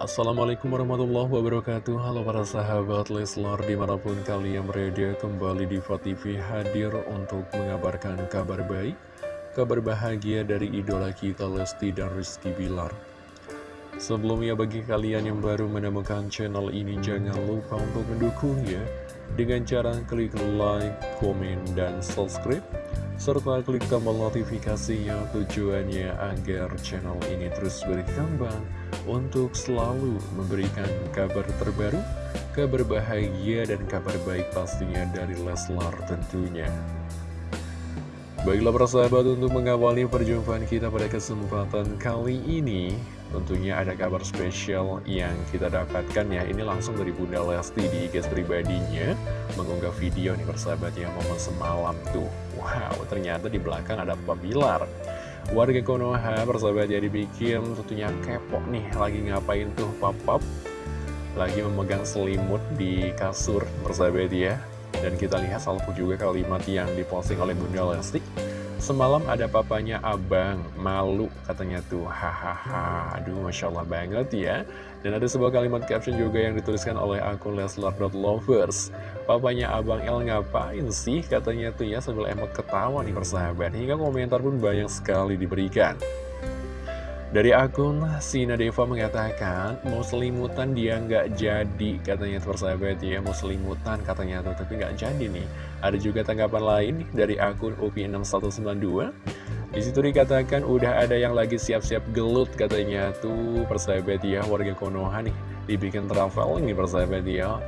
Assalamualaikum warahmatullahi wabarakatuh. Halo para sahabat Leslar Di mana pun kalian berada kembali di TV hadir untuk mengabarkan kabar baik Kabar bahagia dari idola kita Lesti dan Rizky Bilar. Sebelumnya bagi kalian yang baru menemukan channel ini Jangan lupa untuk mendukungnya Dengan cara klik like, komen, dan subscribe serta klik tombol notifikasinya tujuannya agar channel ini terus berkembang untuk selalu memberikan kabar terbaru, kabar bahagia dan kabar baik pastinya dari Leslar tentunya. Baiklah persahabat untuk mengawali perjumpaan kita pada kesempatan kali ini Tentunya ada kabar spesial yang kita dapatkan ya. Ini langsung dari Bunda Lesti di IG pribadinya Mengunggah video nih persahabat ya momen semalam tuh. Wow ternyata di belakang ada Papa Bilar. Warga Konoha persahabat ya dibikin tentunya kepo nih Lagi ngapain tuh Papa Lagi memegang selimut di kasur persahabat ya dan kita lihat salvo juga kalimat yang diposting oleh Bunda Lesti. Semalam ada papanya abang, malu katanya tuh. Hahaha, aduh Masya Allah banget ya. Dan ada sebuah kalimat caption juga yang dituliskan oleh akun Leslar.lovers Papanya abang El ngapain sih katanya tuh ya sambil emot ketawa nih persahabat. Hingga komentar pun banyak sekali diberikan dari akun Sina Deva mengatakan mau selimutan dia nggak jadi katanya persahabat ya. Mau selimutan katanya tuh tapi nggak jadi nih. Ada juga tanggapan lain dari akun UPI6192 di situ dikatakan udah ada yang lagi siap-siap gelut katanya tuh persahabat ya. Warga Konoha nih dibikin traveling nih persahabat ya.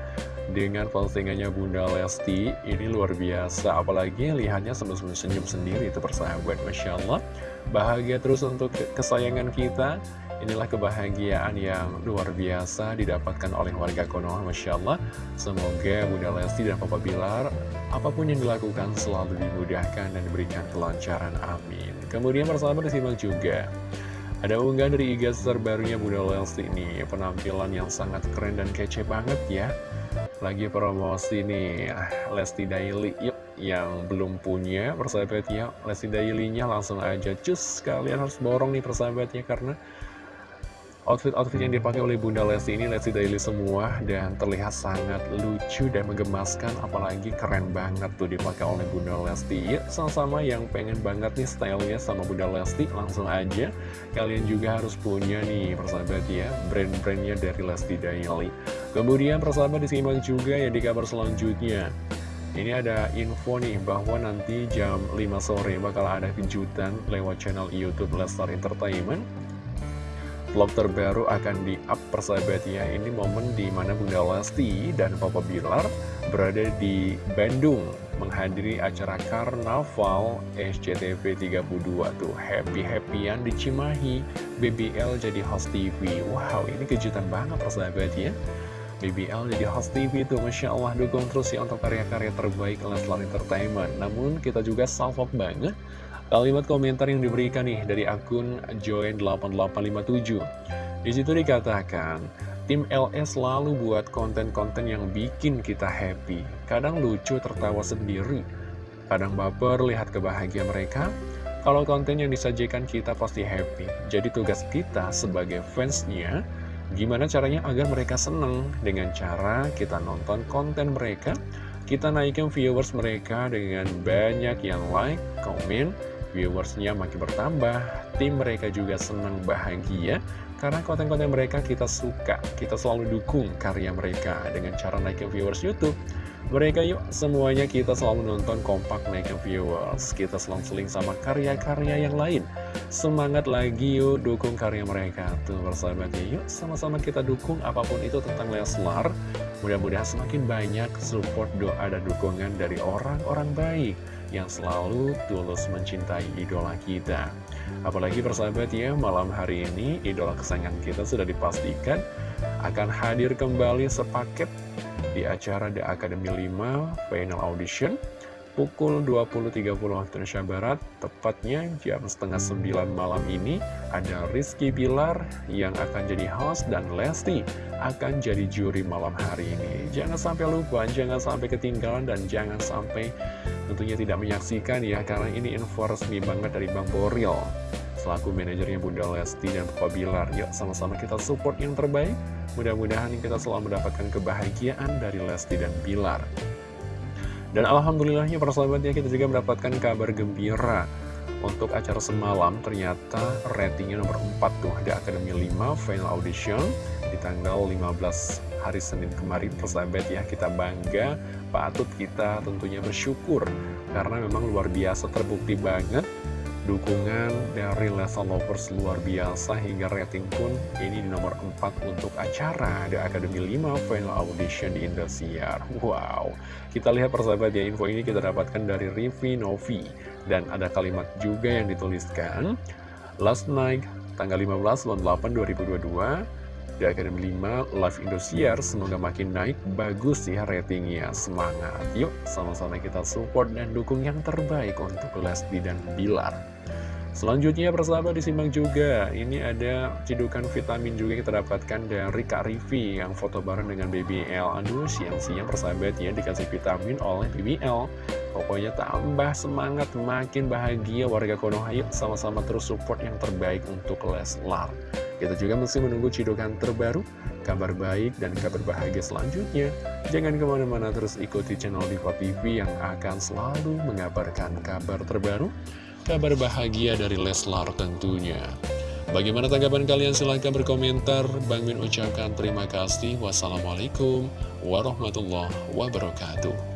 Dengan postingannya Bunda Lesti ini luar biasa. Apalagi lihatnya sambil senyum sendiri itu persahabat. Masya Allah bahagia terus untuk kesayangan kita. Inilah kebahagiaan yang luar biasa didapatkan oleh warga Konoha Masya Allah. Semoga Bunda Lesti dan Papa Bilar apa pun yang dilakukan selalu dimudahkan dan diberikan kelancaran amin. Kemudian persahabat disimak juga. Ada unggahan dari IG terbarunya Bunda Lesti ini. Penampilan yang sangat keren dan kece banget ya lagi promosi nih Lesti Daily yuk yang belum punya persahabatnya Lesti Daily-nya langsung aja. Cus kalian harus borong nih persahabatnya karena Outfit-outfit yang dipakai oleh Bunda Lesti ini Lesti Daily semua dan terlihat sangat lucu dan menggemaskan apalagi keren banget tuh dipakai oleh Bunda Lesti. Ya sama-sama yang pengen banget nih stylenya sama Bunda Lesti langsung aja. Kalian juga harus punya nih persahabat ya brand-brandnya dari Lesti Daily. Kemudian persahabat disimak juga ya di kabar selanjutnya. Ini ada info nih bahwa nanti jam 5 sore bakal ada kejutan lewat channel Youtube Lestar Entertainment Vlog terbaru akan di-up persahabatnya Ini momen di mana Bunda Lesti dan Papa Bilar berada di Bandung Menghadiri acara Karnaval SCTV 32 tuh. Happy-happyan di Cimahi BBL jadi host TV Wow ini kejutan banget persahabatnya BBL jadi host TV tuh Masya Allah dukung terus ya untuk karya-karya terbaik Leslar Entertainment. Namun kita juga salvok banget Kalimat komentar yang diberikan nih dari akun Join8857 Di situ dikatakan Tim LS selalu buat konten-konten yang bikin kita happy. Kadang lucu tertawa sendiri. Kadang baper lihat kebahagiaan mereka. Kalau konten yang disajikan kita pasti happy. Jadi tugas kita sebagai fansnya Gimana caranya agar mereka seneng? Dengan cara kita nonton konten mereka Kita naikkan viewers mereka dengan banyak yang like, komen, viewersnya makin bertambah, tim mereka juga senang bahagia, karena konten-konten mereka kita suka, kita selalu dukung karya mereka dengan cara naikin viewers Youtube. Mereka yuk, semuanya kita selalu nonton kompak naikin viewers, kita selang-seling sama karya-karya yang lain. Semangat lagi yuk, dukung karya mereka. Tuh bersahabatnya yuk, sama-sama kita dukung apa pun itu tentang Leslar. Mudah-mudahan semakin banyak support doa dan dukungan dari orang-orang baik yang selalu tulus mencintai idola kita. Apalagi persahabat ya, malam hari ini idola kesayangan kita sudah dipastikan akan hadir kembali sepaket di acara The Academy 5 Final Audition pukul 20.30 waktu Indonesia Barat, tepatnya jam setengah 9 malam ini, ada Rizky Bilar yang akan jadi host dan Lesti akan jadi juri malam hari ini. Jangan sampai lupa, jangan sampai ketinggalan, dan jangan sampai tentunya tidak menyaksikan ya, karena ini info resmi banget dari Bang Boril. selaku manajernya Bunda Lesti dan Papa Bilar. Yuk sama-sama kita support yang terbaik. Mudah-mudahan kita selalu mendapatkan kebahagiaan dari Lesti dan Bilar. Dan alhamdulillahnya persahabatnya kita juga mendapatkan kabar gembira untuk acara semalam ternyata ratingnya nomor 4 tuh ada Akademi 5 Final Audition di tanggal 15 hari Senin kemarin. Persahabat ya kita bangga patut kita tentunya bersyukur. Karena memang luar biasa terbukti banget. Dukungan dari Lesa Lovers luar biasa hingga rating pun ini di nomor 4 untuk acara The Academy 5 Final Audition di Indosiar. Wow, kita lihat persahabat ya info ini kita dapatkan dari Rivi Novi. Dan ada kalimat juga yang dituliskan. Last night tanggal 15 bulan 8 2022 The Academy 5 Live Indosiar semoga makin naik. Bagus ya ratingnya. Semangat. Yuk sama-sama kita support dan dukung yang terbaik untuk Lesti dan Bilar. Selanjutnya persahabat disimak juga. Ini ada cidukan vitamin juga kita dapatkan dari Kak Rivi Yang foto bareng dengan BBL Aduh siang-siang persahabat ya dikasih vitamin oleh BBL Pokoknya tambah semangat makin bahagia warga Konoha. Yuk sama-sama terus support yang terbaik untuk Leslar Kita juga masih menunggu cidukan terbaru Kabar baik dan kabar bahagia selanjutnya Jangan ke mana-mana terus ikuti channel Diva TV yang akan selalu mengabarkan kabar terbaru kabar bahagia dari Leslar tentunya. Bagaimana tanggapan kalian? Silahkan berkomentar. Bang Min ucapkan terima kasih. Wassalamualaikum warahmatullahi wabarakatuh.